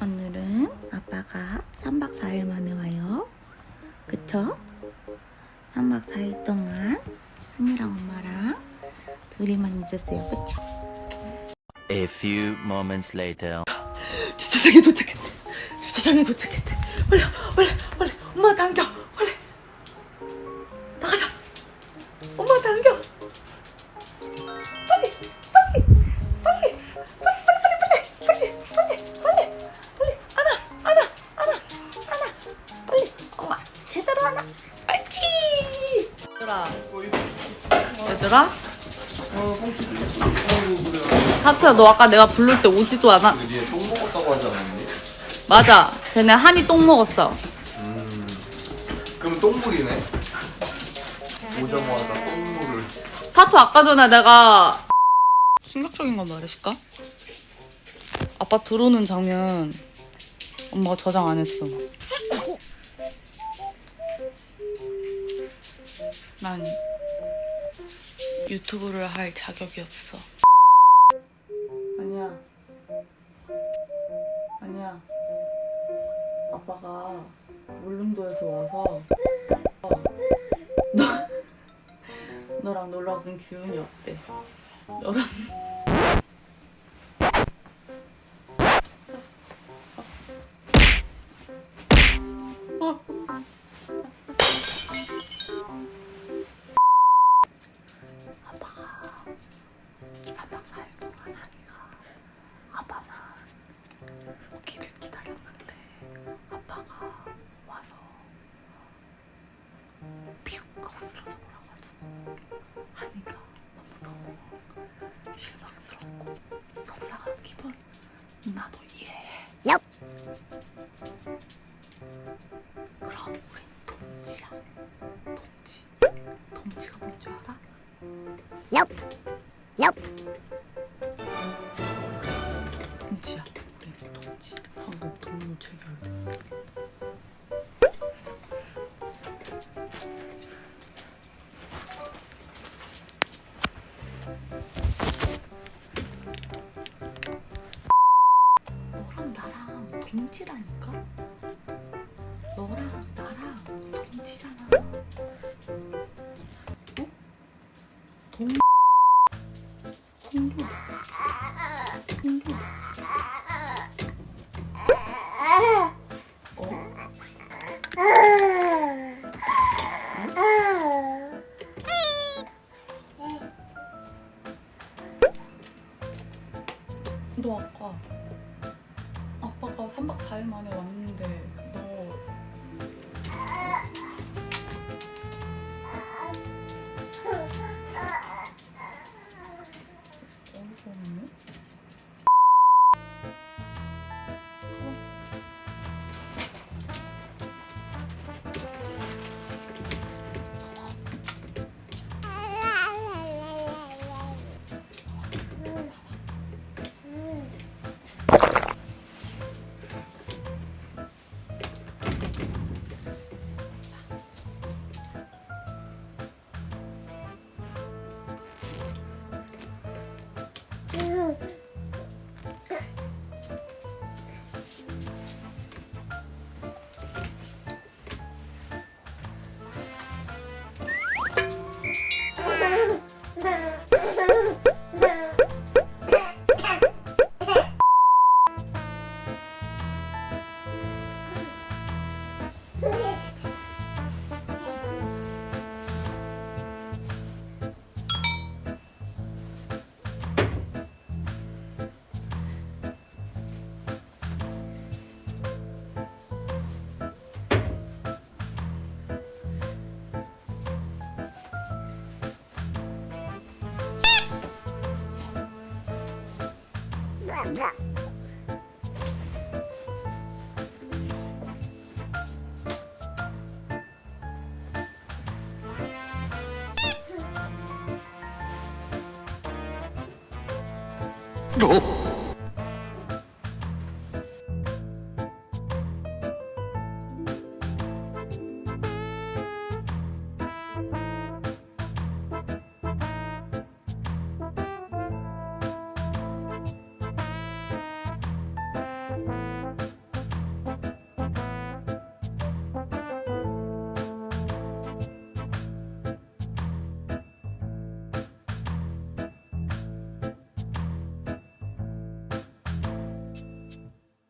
오늘은 아빠가 3박 4일 만에 와요. 그쵸? 3박 4일 동안 한이랑 엄마랑 둘이만 있었어요. 그쵸? A few moments later. 주차장에 도착했대. 주차장에 도착했대. 빨리, 빨리, 빨리. 엄마 당겨. 얘들아. 하트야 너 아까 내가 부를 때 오지도 않아. 니네 똥 먹었다고 하지 않았니? 맞아. 쟤네 한이 똥 먹었어. 그럼 똥물이네? 오자마자 똥물을 타투 아까 전에 내가 충격적인 거 말해줄까? 아빠 들어오는 장면 엄마가 저장 안 했어. 난 유튜브를 할 자격이 없어. 아니야. 아니야. 아빠가 울릉도에서 와서 어, 너 너랑 놀러 왔으면 기분이 어때? 너랑 나도 이해해 그럼 우린 동지야. 동지. 동지가 뭔 줄 알아? 동지 동지라니까? 너랑 나랑 동지잖아. 어? 동... 동료. 동료. 어? 너 아까 아빠가 3박 4일 만에 왔는데 Mm-hmm. 어?